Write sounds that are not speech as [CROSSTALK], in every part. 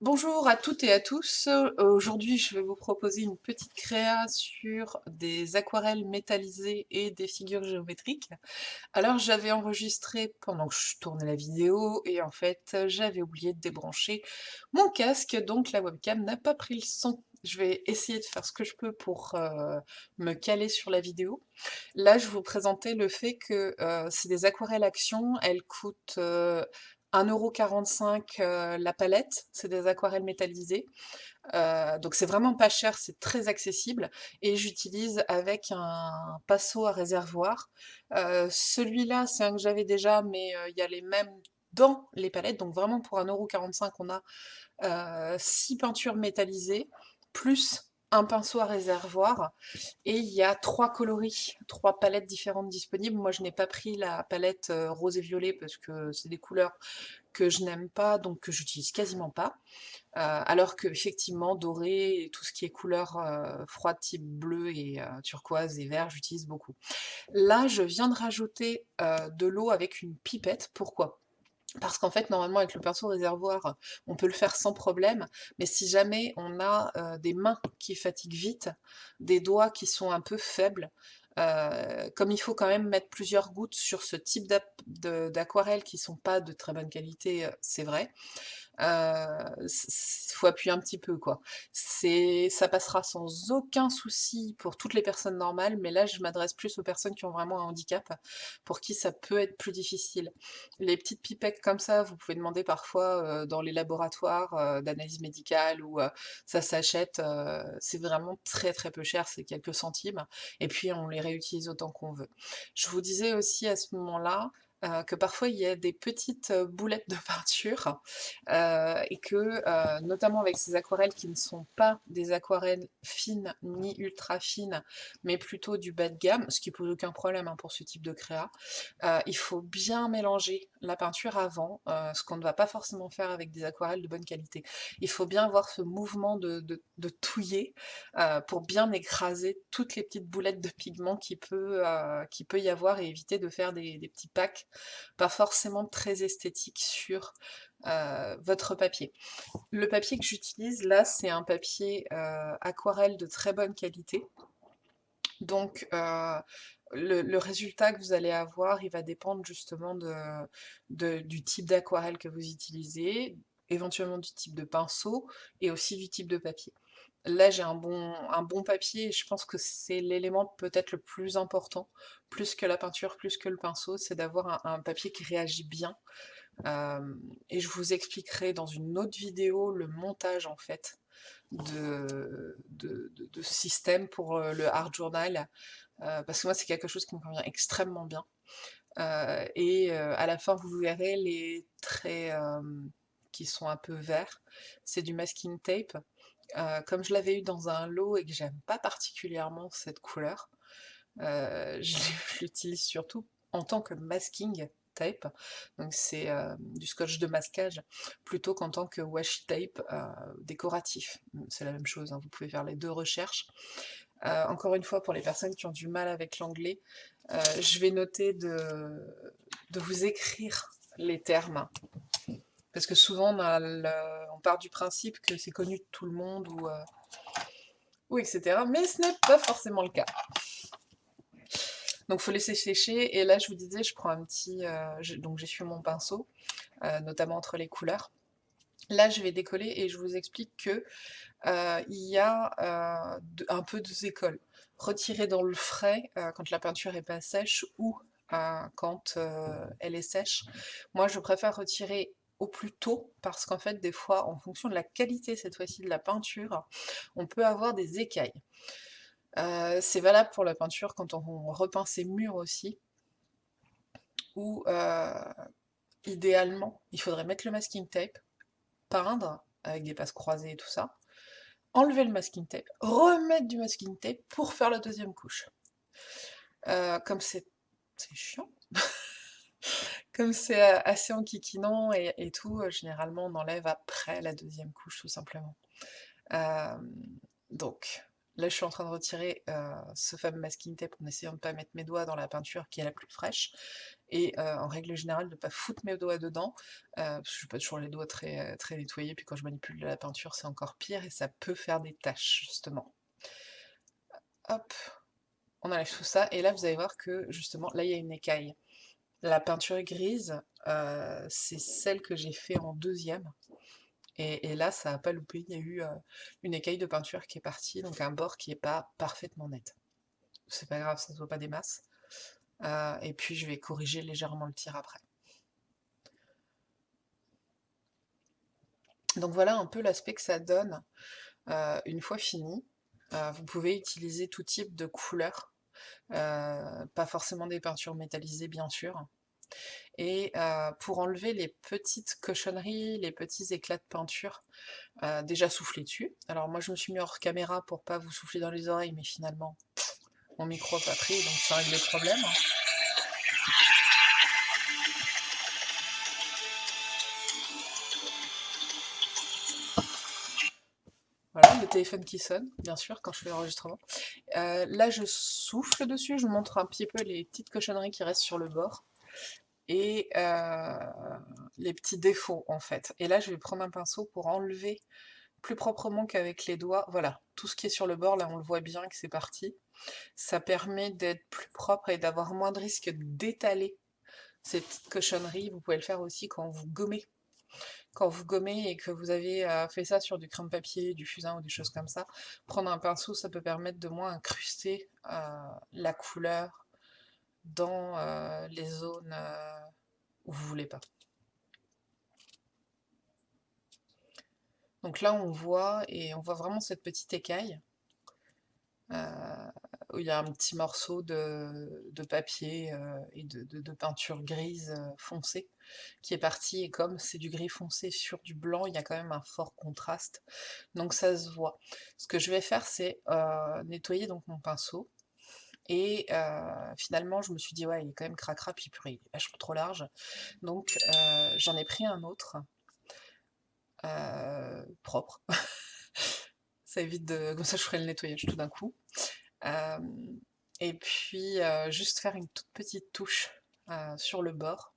Bonjour à toutes et à tous. Euh, aujourd'hui, je vais vous proposer une petite créa sur des aquarelles métallisées et des figures géométriques. Alors, j'avais enregistré pendant que je tournais la vidéo et en fait, j'avais oublié de débrancher mon casque, donc la webcam n'a pas pris le son. Je vais essayer de faire ce que je peux pour euh, me caler sur la vidéo. Là, je vous présentais le fait que euh, c'est des aquarelles action, elles coûtent 1,45€ euh, la palette, c'est des aquarelles métallisées. Euh, donc c'est vraiment pas cher, c'est très accessible. Et j'utilise avec un pinceau à réservoir. Euh, celui-là, c'est un que j'avais déjà, mais il y a les mêmes dans les palettes. Donc vraiment pour 1,45€, on a 6 peintures métallisées, plus un pinceau à réservoir et il y a trois coloris, trois palettes différentes disponibles. Moi je n'ai pas pris la palette euh, rose et violet parce que c'est des couleurs que je n'aime pas, donc que j'utilise quasiment pas. Euh, alors que effectivement doré et tout ce qui est couleur euh, froide type bleu et turquoise et vert, j'utilise beaucoup. Là je viens de rajouter de l'eau avec une pipette, pourquoi? Parce qu'en fait, normalement, avec le pinceau réservoir, on peut le faire sans problème, mais si jamais on a euh, des mains qui fatiguent vite, des doigts qui sont un peu faibles, euh, comme il faut quand même mettre plusieurs gouttes sur ce type d'aquarelle qui sont pas de très bonne qualité, euh, c'est vrai, il faut appuyer un petit peu quoi. Ça passera sans aucun souci pour toutes les personnes normales, mais là je m'adresse plus aux personnes qui ont vraiment un handicap, pour qui ça peut être plus difficile. Les petites pipettes comme ça, vous pouvez demander parfois dans les laboratoires d'analyse médicale, où ça s'achète, c'est vraiment très très peu cher, c'est quelques centimes, et puis on les réutilise autant qu'on veut. Je vous disais aussi à ce moment-là, euh, que parfois il y a des petites euh, boulettes de peinture euh, et que, notamment avec ces aquarelles qui ne sont pas des aquarelles fines ni ultra fines, mais plutôt du bas de gamme, ce qui pose aucun problème hein, pour ce type de créa, il faut bien mélanger la peinture avant, ce qu'on ne va pas forcément faire avec des aquarelles de bonne qualité. Il faut bien avoir ce mouvement de, touiller pour bien écraser toutes les petites boulettes de pigments qui peut, y avoir et éviter de faire des petits packs pas forcément très esthétique sur euh, votre papier. Le papier que j'utilise là, c'est un papier euh, aquarelle de très bonne qualité. Donc euh, le, résultat que vous allez avoir, il va dépendre justement du type d'aquarelle que vous utilisez, éventuellement du type de pinceau et aussi du type de papier. Là, j'ai un bon, un bon papier et je pense que c'est l'élément peut-être le plus important, plus que la peinture, plus que le pinceau, c'est d'avoir un, papier qui réagit bien. Euh, et je vous expliquerai dans une autre vidéo le montage en fait de, de, système pour euh, le art journal, euh, parce que moi c'est quelque chose qui me convient extrêmement bien. et à la fin vous verrez les traits qui sont un peu verts, c'est du masking tape. Euh, comme je l'avais eu dans un lot et que j'aime pas particulièrement cette couleur, euh, [LAUGHS] je l'utilise surtout en tant que masking tape, donc c'est euh, du scotch de masquage, plutôt qu'en tant que washi tape décoratif. C'est la même chose, hein, vous pouvez faire les deux recherches. encore une fois, pour les personnes qui ont du mal avec l'anglais, je vais noter de, de vous écrire les termes parce que souvent, on, part du principe que c'est connu de tout le monde, ou, euh, ou etc. Mais ce n'est pas forcément le cas. Donc faut laisser sécher, et là je vous disais, je prends un petit... Euh, donc j'essuie mon pinceau, euh, notamment entre les couleurs. Là je vais décoller et je vous explique que il y a un peu deux écoles. Retirer dans le frais quand la peinture est pas sèche ou quand elle est sèche. Moi je préfère retirer au plus tôt, parce qu'en fait, des fois, en fonction de la qualité, cette fois-ci, de la peinture, on peut avoir des écailles. Euh, c'est valable pour la peinture quand on repeint ses murs aussi, où, euh, idéalement, il faudrait mettre le masking tape, peindre, avec des passes croisées et tout ça, enlever le masking tape, remettre du masking tape pour faire la deuxième couche. Euh, comme c'est chiant Comme c'est assez enquiquinant et, et tout, généralement on enlève après la deuxième couche tout simplement. donc là je suis en train de retirer ce fameux masking tape en essayant de ne pas mettre mes doigts dans la peinture qui est la plus fraîche. et en règle générale de pas foutre mes doigts dedans, parce que je n'ai pas toujours les doigts très, très nettoyés, puis quand je manipule la peinture c'est encore pire et ça peut faire des taches justement. Hop, on enlève tout ça, et là vous allez voir que justement, là il y a une écaille. La peinture grise, euh, c'est celle que j'ai fait en deuxième, et, là ça n'a pas loupé, il y a eu une écaille de peinture qui est partie, donc un bord qui n'est pas parfaitement net. C'est pas grave, ça ne se voit pas des masses. et puis je vais corriger légèrement le tir après. Donc voilà un peu l'aspect que ça donne une fois fini. Euh, vous pouvez utiliser tout type de couleurs, euh, pas forcément des peintures métallisées bien sûr. Et euh, pour enlever les petites cochonneries, les petits éclats de peinture, déjà souffler dessus. Alors moi je me suis mis hors caméra pour pas vous souffler dans les oreilles, mais finalement mon micro n'a pas pris, donc ça règle le problème. Voilà, le téléphone qui sonne, bien sûr, quand je fais l'enregistrement. Euh, là, je souffle dessus, je montre un petit peu les petites cochonneries qui restent sur le bord. Et euh, les petits défauts, en fait. Et là, je vais prendre un pinceau pour enlever plus proprement qu'avec les doigts. Voilà, tout ce qui est sur le bord, là, on le voit bien que c'est parti. Ça permet d'être plus propre et d'avoir moins de risque d'étaler ces petites cochonneries. Vous pouvez le faire aussi quand vous gommez quand vous gommez et que vous avez euh, fait ça sur du crème papier, du fusain ou des choses comme ça, prendre un pinceau, ça peut permettre de moins incruster euh, la couleur dans euh, les zones où vous voulez pas. Donc là on voit, et on voit vraiment cette petite écaille, où il y a un petit morceau de, papier euh, et de, peinture grise foncée qui est parti, et comme c'est du gris foncé sur du blanc, il y a quand même un fort contraste, donc ça se voit. Ce que je vais faire, c'est euh, nettoyer donc mon pinceau, et finalement, je me suis dit, ouais, il est quand même cracra, puis purée, il est vachement trop large. Donc, j'en ai pris un autre, propre. [LAUGHS] ça évite de... Comme ça, je ferai le nettoyage tout d'un coup et puis juste faire une toute petite touche sur le bord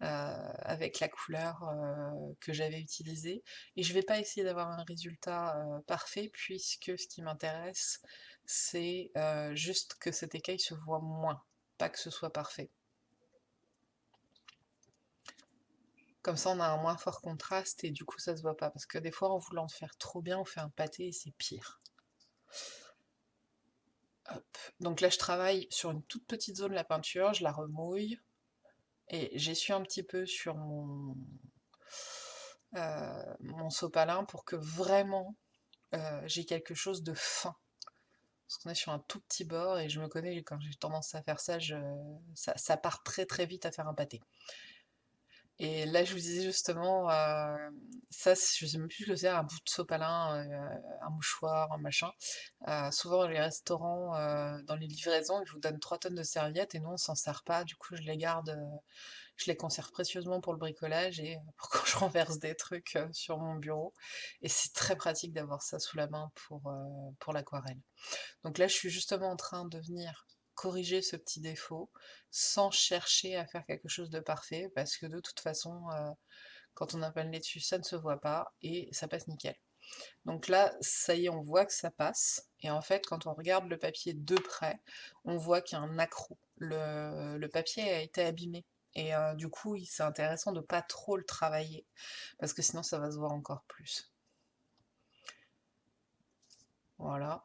avec la couleur que j'avais utilisée. Et je vais pas essayer d'avoir un résultat parfait puisque ce qui m'intéresse c'est juste que cette écaille se voit moins, pas que ce soit parfait. Comme ça on a un moins fort contraste et du coup ça se voit pas, parce que des fois en voulant faire trop bien on fait un pâté et c'est pire. Donc là, je travaille sur une toute petite zone la peinture, je la remouille, et j'essuie un petit peu sur mon, euh, mon sopalin pour que vraiment euh, j'ai quelque chose de fin. Parce qu'on est sur un tout petit bord, et je me connais, quand j'ai tendance à faire ça, ça, ça part très très vite à faire un pâté. Et là, je vous disais justement, euh, ça, je sais même plus ce que c'est, un bout de sopalin, euh, un mouchoir, un machin. Euh, souvent, les restaurants, dans les livraisons, ils vous donnent 3 tonnes de serviettes et nous, on s'en sert pas. Du coup, je les garde, je les conserve précieusement pour le bricolage et [LAUGHS] pour quand je renverse des trucs sur mon bureau. Et c'est très pratique d'avoir ça sous la main pour, pour l'aquarelle. Donc là, je suis justement en train de venir corriger ce petit défaut sans chercher à faire quelque chose de parfait parce que de toute façon euh, quand on a pas le nez dessus ça ne se voit pas et ça passe nickel. Donc là ça y est on voit que ça passe et en fait quand on regarde le papier de près on voit qu'il y a un accroc. Le, papier a été abîmé et euh, du coup c'est intéressant de pas trop le travailler parce que sinon ça va se voir encore plus. Voilà.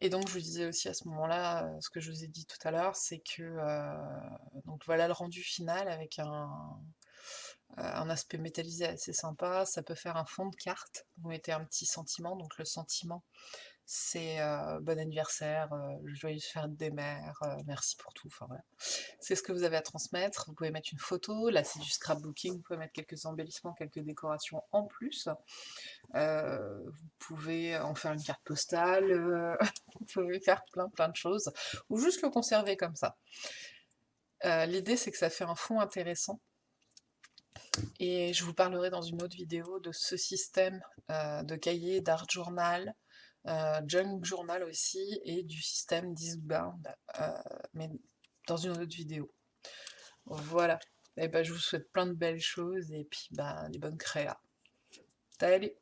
Et donc je vous disais aussi à ce moment-là, euh, ce que je vous ai dit tout à l'heure, c'est que euh, donc voilà le rendu final avec un, euh, un aspect métallisé assez sympa, ça peut faire un fond de carte, vous mettez un petit sentiment, donc le sentiment c'est bon anniversaire, euh, joyeuse fête des mères, merci pour tout, enfin voilà. C'est ce que vous avez à transmettre, vous pouvez mettre une photo, là c'est du scrapbooking, vous pouvez mettre quelques embellissements, quelques décorations en plus, vous pouvez en faire une carte postale, [LAUGHS] vous pouvez faire plein plein de choses, ou juste le conserver comme ça. L'idée c'est que ça fait un fond intéressant, et je vous parlerai dans une autre vidéo de ce système de cahier, d'art journal, Junk Journal aussi et du système Discbound, heu, mais dans une autre vidéo. Voilà et bah, je vous souhaite plein de belles choses et puis, bah, des bonnes créas. Salut!